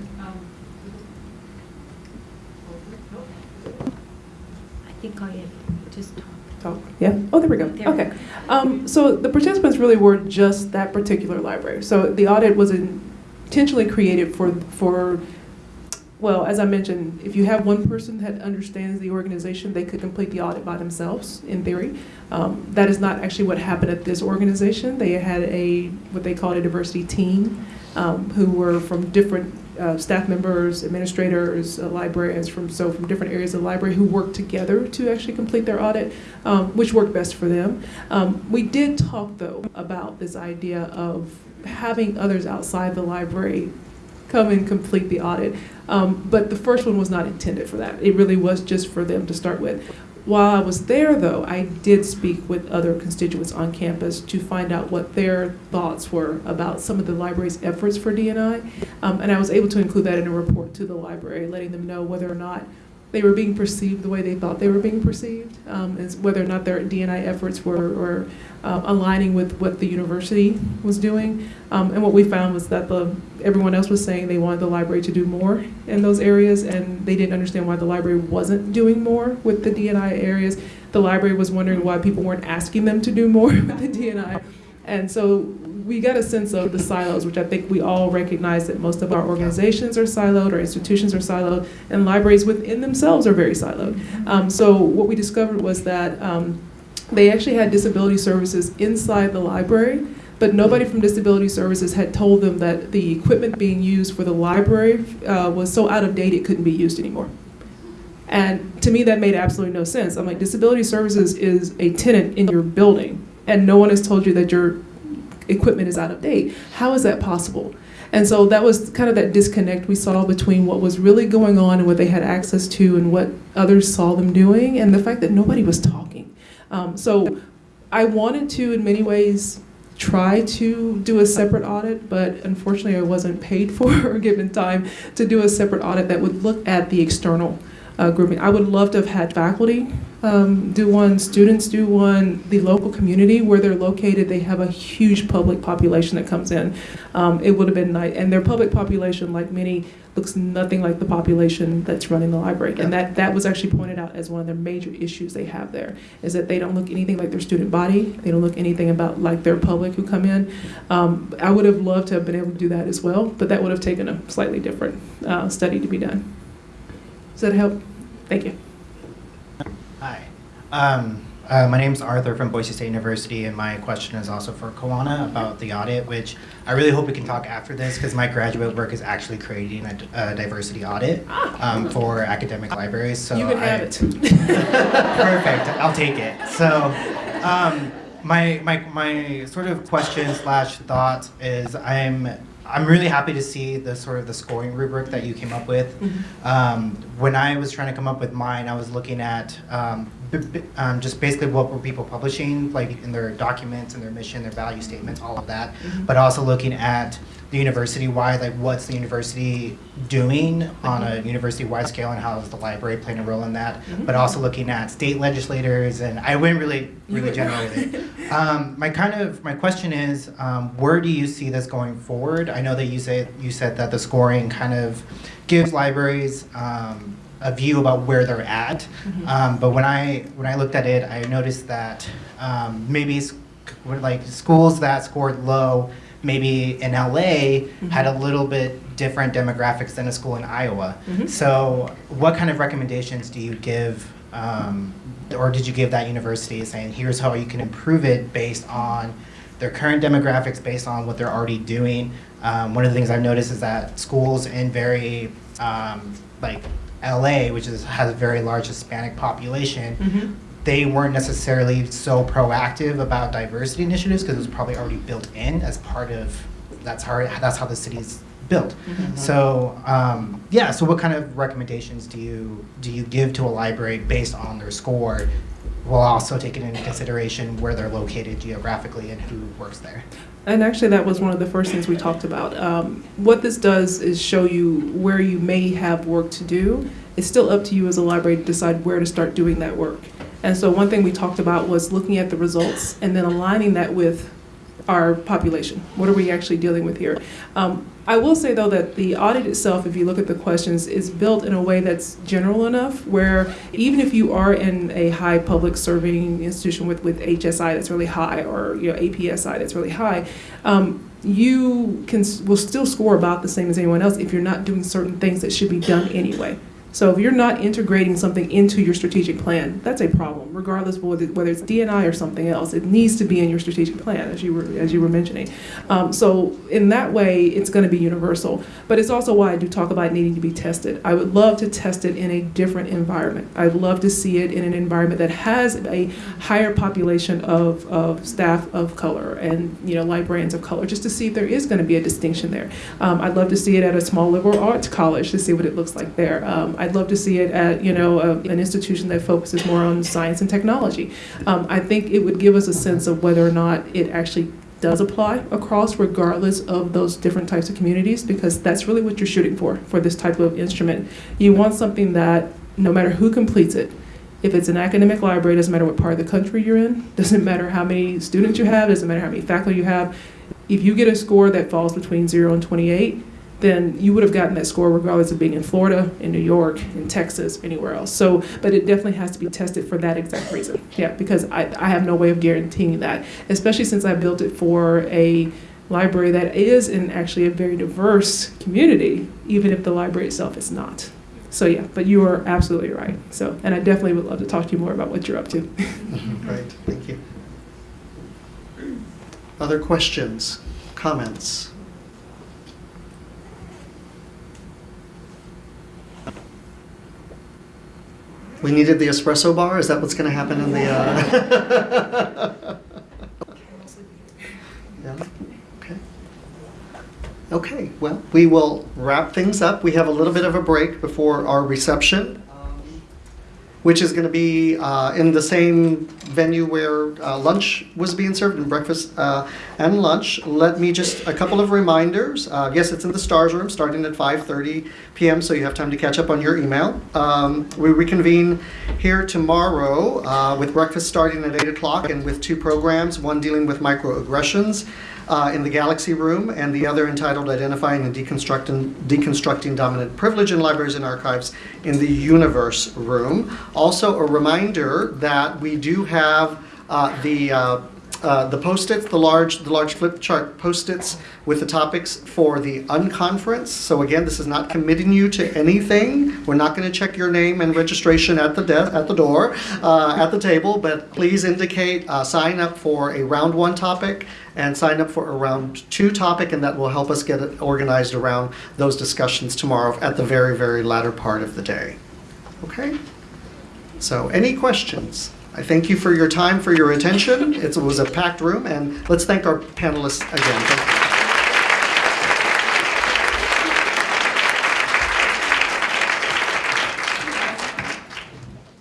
I think I just talk. Talk. yeah. Oh, there we go. There we Okay. Um, so the participants really were just that particular library. So the audit was intentionally created for for. Well, as I mentioned, if you have one person that understands the organization, they could complete the audit by themselves, in theory. Um, that is not actually what happened at this organization. They had a what they called a diversity team, um, who were from different uh, staff members, administrators, uh, librarians from so from different areas of the library who worked together to actually complete their audit, um, which worked best for them. Um, we did talk though about this idea of having others outside the library come and complete the audit. Um, but the first one was not intended for that. It really was just for them to start with. While I was there, though, I did speak with other constituents on campus to find out what their thoughts were about some of the library's efforts for DNI. Um, and I was able to include that in a report to the library, letting them know whether or not they were being perceived the way they thought they were being perceived, um, as whether or not their DNI efforts were, uh, aligning with what the university was doing. Um, and what we found was that the everyone else was saying they wanted the library to do more in those areas, and they didn't understand why the library wasn't doing more with the DNI areas. The library was wondering why people weren't asking them to do more with the DNI. And so we get a sense of the silos, which I think we all recognize that most of our organizations are siloed, our institutions are siloed, and libraries within themselves are very siloed. Um, so what we discovered was that um, they actually had disability services inside the library, but nobody from disability services had told them that the equipment being used for the library uh, was so out of date it couldn't be used anymore. And to me, that made absolutely no sense. I'm like, disability services is a tenant in your building, and no one has told you that your equipment is out of date. How is that possible? And so that was kind of that disconnect we saw between what was really going on and what they had access to and what others saw them doing, and the fact that nobody was talking. Um, so I wanted to, in many ways, try to do a separate audit, but unfortunately, I wasn't paid for or given time to do a separate audit that would look at the external uh, grouping. I would love to have had faculty um, do one, students do one, the local community where they're located, they have a huge public population that comes in. Um, it would have been nice, and their public population, like many, looks nothing like the population that's running the library. And that, that was actually pointed out as one of their major issues they have there, is that they don't look anything like their student body, they don't look anything about like their public who come in. Um, I would have loved to have been able to do that as well, but that would have taken a slightly different uh, study to be done. Does that help? Thank you. Hi. Um, uh, my name is Arthur from Boise State University, and my question is also for Kawanna about the audit, which I really hope we can talk after this because my graduate work is actually creating a, a diversity audit um, for academic libraries. So You can I- have it. Perfect. I'll take it. So, um, my my my sort of question slash thought is I'm I'm really happy to see the sort of the scoring rubric that you came up with. Um, when I was trying to come up with mine, I was looking at um, b- b- um, just basically what were people publishing, like in their documents and their mission, their value statements, all of that. But also looking at the university-wide, like what's the university doing on a university-wide scale, and how is the library playing a role in that? But also looking at state legislators, and I went really, really general with it. Um, my kind of my question is, um, where do you see this going forward? I know that you say you said that the scoring kind of gives libraries um, a view about where they're at. Um, but when I when I looked at it, I noticed that um, maybe like schools that scored low, maybe in LA, had a little bit different demographics than a school in Iowa. So, what kind of recommendations do you give, um, or did you give that university saying, here's how you can improve it based on their current demographics, based on what they're already doing? Um, one of the things I've noticed is that schools in very um, like LA, which is has a very large Hispanic population, they weren't necessarily so proactive about diversity initiatives because it was probably already built in as part of that's how that's how the city's built. So um, yeah, so what kind of recommendations do you do you give to a library based on their score, while also taking into consideration where they're located geographically and who works there? And actually, that was one of the first things we talked about. Um, what this does is show you where you may have work to do. It's still up to you as a library to decide where to start doing that work. And so, one thing we talked about was looking at the results and then aligning that with our population. What are we actually dealing with here? Um, I will say, though, that the audit itself, if you look at the questions, is built in a way that's general enough where even if you are in a high public serving institution with, with HSI that's really high or you know APSI that's really high, um, you can will still score about the same as anyone else if you're not doing certain things that should be done anyway. So if you're not integrating something into your strategic plan, that's a problem, regardless of whether, whether it's DNI or something else. It needs to be in your strategic plan, as you were as you were mentioning. Um, so in that way, it's going to be universal. But it's also why I do talk about needing to be tested. I would love to test it in a different environment. I'd love to see it in an environment that has a higher population of, of staff of color and you know librarians of color, just to see if there is going to be a distinction there. Um, I'd love to see it at a small liberal arts college to see what it looks like there. Um, I'd love to see it at you know a, an institution that focuses more on science and technology. Um, I think it would give us a sense of whether or not it actually does apply across regardless of those different types of communities because that's really what you're shooting for for this type of instrument. You want something that no matter who completes it, if it's an academic library, doesn't matter what part of the country you're in, doesn't matter how many students you have, doesn't matter how many faculty you have. If you get a score that falls between 0 and 28, then you would have gotten that score regardless of being in Florida, in New York, in Texas, anywhere else. So, but it definitely has to be tested for that exact reason. Yeah, because I, I have no way of guaranteeing that, especially since I built it for a library that is in actually a very diverse community, even if the library itself is not. So yeah, but you are absolutely right. So, and I definitely would love to talk to you more about what you're up to. Great, thank you. Other questions, comments? We needed the espresso bar? Is that what's going to happen in the... Uh... yeah? Okay. Okay, well, we will wrap things up. We have a little bit of a break before our reception which is going to be uh, in the same venue where uh, lunch was being served, and breakfast uh, and lunch. Let me just, a couple of reminders. Uh, Yes, it's in the STARS room, starting at 5:30 PM, so you have time to catch up on your email. Um, We reconvene here tomorrow uh, with breakfast starting at 8 o'clock and with two programs, one dealing with microaggressions uh, in the Galaxy Room, and the other entitled Identifying and Deconstructing, Deconstructing Dominant Privilege in Libraries and Archives in the Universe Room. Also, a reminder that we do have uh, the uh, the post-its, the large, the large flip chart post-its with the topics for the unconference. So again, this is not committing you to anything. We're not going to check your name and registration at the desk, at the door, uh, at the table. But please indicate, uh, sign up for a round one topic and sign up for a round two topic, and that will help us get it organized around those discussions tomorrow at the very, very latter part of the day. Okay. So, any questions? I thank you for your time, for your attention. It was a packed room, and let's thank our panelists again.